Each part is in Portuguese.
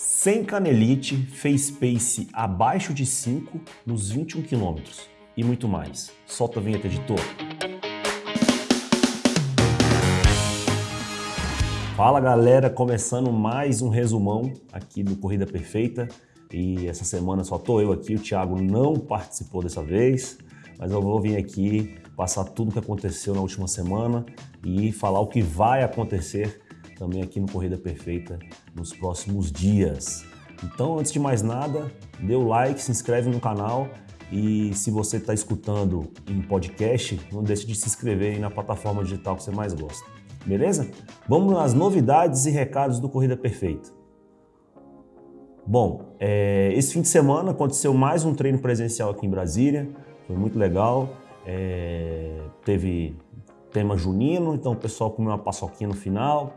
Sem canelite, fez pace abaixo de 5 nos 21 km e muito mais. Solta a vinheta, editor. Fala galera, começando mais um resumão aqui do Corrida Perfeita. E essa semana só tô eu aqui, o Thiago não participou dessa vez, mas eu vou vir aqui passar tudo o que aconteceu na última semana e falar o que vai acontecer também aqui no Corrida Perfeita nos próximos dias. Então, antes de mais nada, dê o like, se inscreve no canal e se você está escutando em podcast, não deixe de se inscrever na plataforma digital que você mais gosta. Beleza? Vamos nas novidades e recados do Corrida Perfeita. Bom, é, esse fim de semana aconteceu mais um treino presencial aqui em Brasília, foi muito legal. É, teve tema junino, então o pessoal comeu uma paçoquinha no final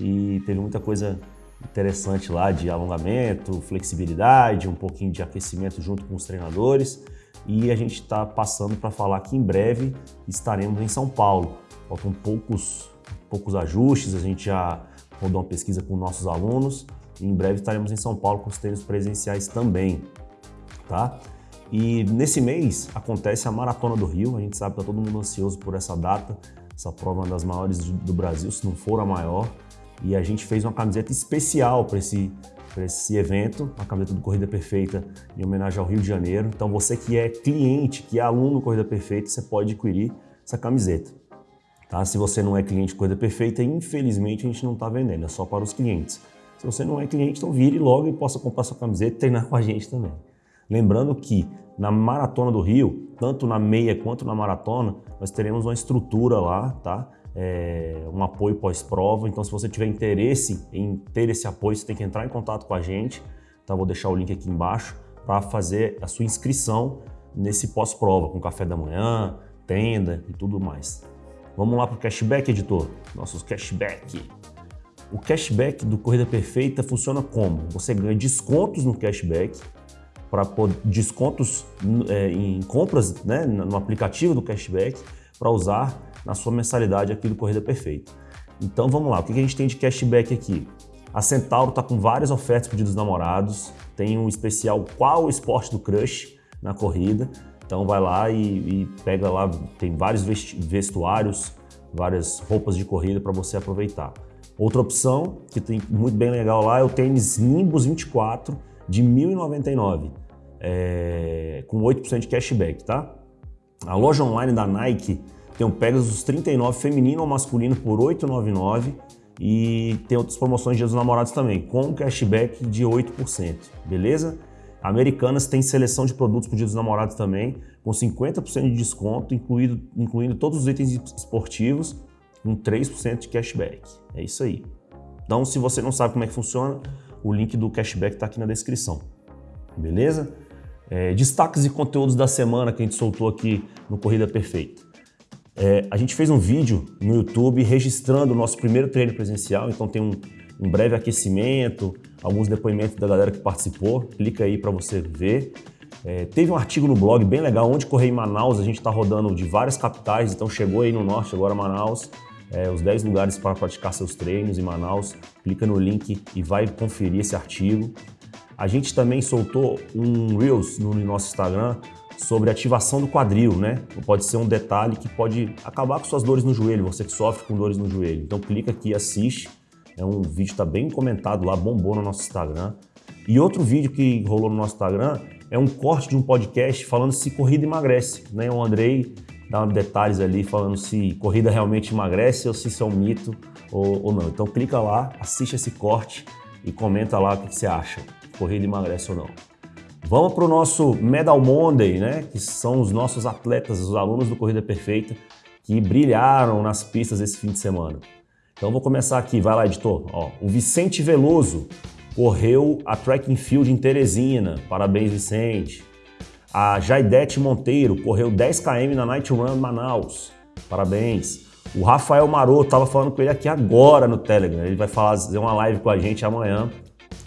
e teve muita coisa interessante lá de alongamento, flexibilidade, um pouquinho de aquecimento junto com os treinadores. E a gente está passando para falar que em breve estaremos em São Paulo. Faltam poucos, poucos ajustes, a gente já rodou uma pesquisa com nossos alunos e em breve estaremos em São Paulo com os treinos presenciais também. Tá? E nesse mês acontece a Maratona do Rio, a gente sabe que está todo mundo ansioso por essa data, essa prova é uma das maiores do Brasil, se não for a maior e a gente fez uma camiseta especial para esse, esse evento, a camiseta do Corrida Perfeita em homenagem ao Rio de Janeiro. Então você que é cliente, que é aluno do Corrida Perfeita, você pode adquirir essa camiseta. Tá? Se você não é cliente de Corrida Perfeita, infelizmente a gente não está vendendo, é só para os clientes. Se você não é cliente, então vire logo e possa comprar sua camiseta e treinar com a gente também. Lembrando que na Maratona do Rio, tanto na meia quanto na maratona, nós teremos uma estrutura lá, tá? É, um apoio pós-prova. Então, se você tiver interesse em ter esse apoio, você tem que entrar em contato com a gente. Tá? Vou deixar o link aqui embaixo para fazer a sua inscrição nesse pós-prova, com café da manhã, tenda e tudo mais. Vamos lá para o cashback, editor. Nossos cashback. O cashback do Corrida Perfeita funciona como? Você ganha descontos no cashback, para descontos é, em compras né, no aplicativo do cashback, para usar na sua mensalidade aqui do Corrida Perfeita. Então vamos lá, o que a gente tem de cashback aqui? A Centauro está com várias ofertas para dos namorados, tem um especial Qual o Esporte do Crush na corrida, então vai lá e, e pega lá, tem vários vestuários, várias roupas de corrida para você aproveitar. Outra opção que tem muito bem legal lá é o tênis Nimbus 24 de 1.099, é, com 8% de cashback, tá? A loja online da Nike tem um Pegasus 39 feminino ou masculino por 8,99 e tem outras promoções de Dia dos Namorados também, com cashback de 8%, beleza? Americanas tem seleção de produtos para o Dia dos Namorados também, com 50% de desconto, incluído, incluindo todos os itens esportivos, com 3% de cashback. É isso aí. Então, se você não sabe como é que funciona, o link do cashback está aqui na descrição. Beleza? É, destaques e conteúdos da semana que a gente soltou aqui no Corrida Perfeita. É, a gente fez um vídeo no YouTube registrando o nosso primeiro treino presencial, então tem um, um breve aquecimento, alguns depoimentos da galera que participou, clica aí para você ver. É, teve um artigo no blog bem legal, onde correr em Manaus, a gente está rodando de várias capitais, então chegou aí no norte, agora Manaus, é, os 10 lugares para praticar seus treinos em Manaus, clica no link e vai conferir esse artigo. A gente também soltou um Reels no nosso Instagram sobre ativação do quadril, né? Pode ser um detalhe que pode acabar com suas dores no joelho, você que sofre com dores no joelho. Então clica aqui e assiste. É um vídeo que está bem comentado lá, bombou no nosso Instagram. E outro vídeo que rolou no nosso Instagram é um corte de um podcast falando se corrida emagrece. Né? O Andrei dá detalhes ali falando se corrida realmente emagrece ou se isso é um mito ou, ou não. Então clica lá, assiste esse corte e comenta lá o que você acha. Corrida emagrece ou não. Vamos para o nosso Medal Monday, né? que são os nossos atletas, os alunos do Corrida Perfeita, que brilharam nas pistas esse fim de semana. Então vou começar aqui, vai lá editor. Ó, o Vicente Veloso correu a Track and Field em Teresina, parabéns Vicente. A Jaidete Monteiro correu 10 km na Night Run Manaus, parabéns. O Rafael Maroto, estava falando com ele aqui agora no Telegram, ele vai fazer uma live com a gente amanhã,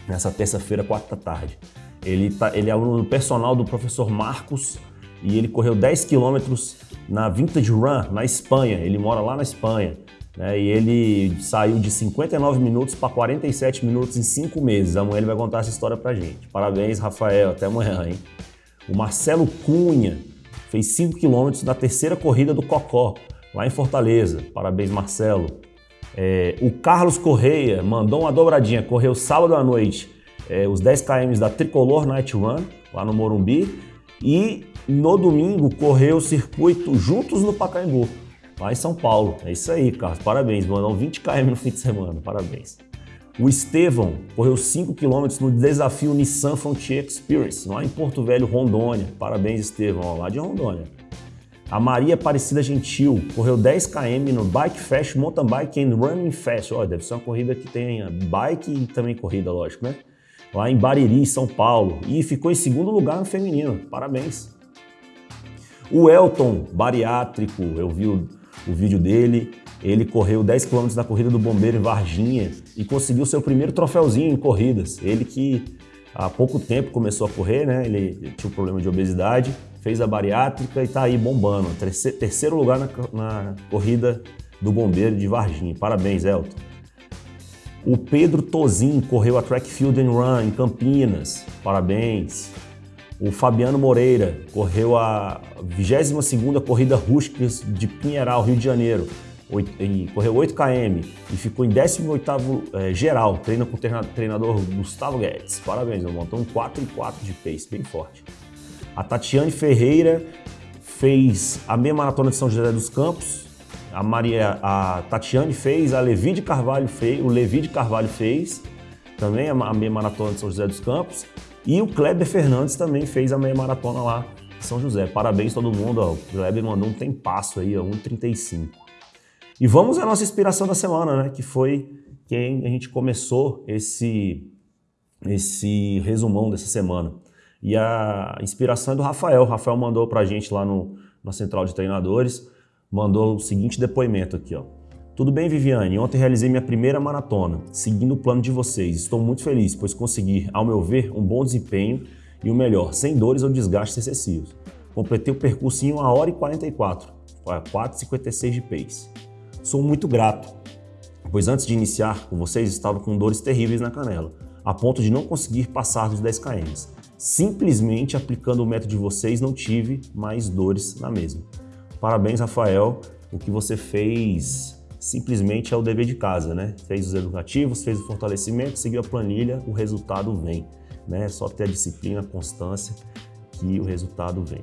nessa terça-feira, 4 da tarde. Ele, tá, ele é aluno personal do professor Marcos e ele correu 10 quilômetros na Vintage Run, na Espanha. Ele mora lá na Espanha. Né? E ele saiu de 59 minutos para 47 minutos em 5 meses. Amanhã ele vai contar essa história pra gente. Parabéns, Rafael. Até amanhã, hein? O Marcelo Cunha fez 5 quilômetros na terceira corrida do Cocó, lá em Fortaleza. Parabéns, Marcelo. É, o Carlos Correia mandou uma dobradinha, correu sábado à noite é, os 10 km da Tricolor Night Run, lá no Morumbi, e no domingo correu o circuito Juntos no Pacaembu, lá em São Paulo. É isso aí, Carlos, parabéns, mandou 20 km no fim de semana, parabéns. O Estevão correu 5 km no desafio Nissan Frontier Experience, lá em Porto Velho, Rondônia. Parabéns, Estevão, lá de Rondônia. A Maria Aparecida Gentil correu 10 km no Bike Fest Mountain Bike and Running Fest. Olha, deve ser uma corrida que tem bike e também corrida, lógico, né? Lá em Bariri, São Paulo. E ficou em segundo lugar no feminino. Parabéns. O Elton, bariátrico, eu vi o, o vídeo dele. Ele correu 10 km na corrida do Bombeiro em Varginha e conseguiu seu primeiro troféuzinho em corridas. Ele que há pouco tempo começou a correr, né? Ele tinha um problema de obesidade fez a bariátrica e está aí bombando. Terceiro lugar na, na, corrida do bombeiro de Varginha. Parabéns, Elton. O Pedro Tozin correu a Track Field and Run em Campinas. Parabéns. O Fabiano Moreira correu a 22ª Corrida Rústicas de Pinheiral, Rio de Janeiro. correu 8 km e ficou em 18º é, geral. Treina com o treinador Gustavo Guedes. Parabéns, ele montou um 4 e 4 de pace, bem forte. A Tatiane Ferreira fez a meia maratona de São José dos Campos. A Maria, a Tatiane fez, a Levi de Carvalho fez, o Levi de Carvalho fez também a meia maratona de São José dos Campos. E o Kleber Fernandes também fez a meia maratona lá em São José. Parabéns todo mundo, ó. o Kleber mandou um tempasso aí, ó, 1,35. E vamos à nossa inspiração da semana, né? Que foi quem a gente começou esse, esse resumão dessa semana. E a inspiração é do Rafael. O Rafael mandou para a gente lá no, na central de treinadores, mandou o seguinte depoimento aqui, ó. Tudo bem, Viviane? Ontem realizei minha primeira maratona, seguindo o plano de vocês. Estou muito feliz, pois consegui, ao meu ver, um bom desempenho e o melhor, sem dores ou desgastes excessivos. Completei o percurso em 1 hora e 44, 4,56 de pace. Sou muito grato, pois antes de iniciar com vocês estava com dores terríveis na canela, a ponto de não conseguir passar dos 10 km. Simplesmente aplicando o método de vocês, não tive mais dores na mesma. Parabéns, Rafael. O que você fez simplesmente é o dever de casa, né? Fez os educativos, fez o fortalecimento, seguiu a planilha, o resultado vem. Né? É só ter a disciplina, a constância que o resultado vem.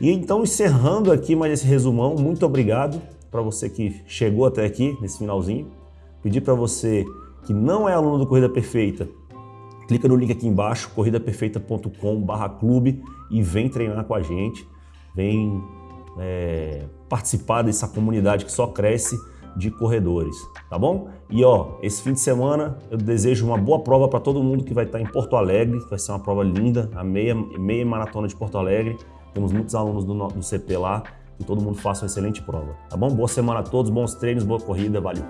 E então, encerrando aqui mais esse resumão, muito obrigado para você que chegou até aqui, nesse finalzinho. Pedir para você que não é aluno do Corrida Perfeita, Clica no link aqui embaixo, corridaperfeita.com clube e vem treinar com a gente, vem é, participar dessa comunidade que só cresce de corredores, tá bom? E ó, esse fim de semana eu desejo uma boa prova para todo mundo que vai estar em Porto Alegre, vai ser uma prova linda, a meia, meia maratona de Porto Alegre. Temos muitos alunos do, do CP lá, que todo mundo faça uma excelente prova, tá bom? Boa semana a todos, bons treinos, boa corrida, valeu!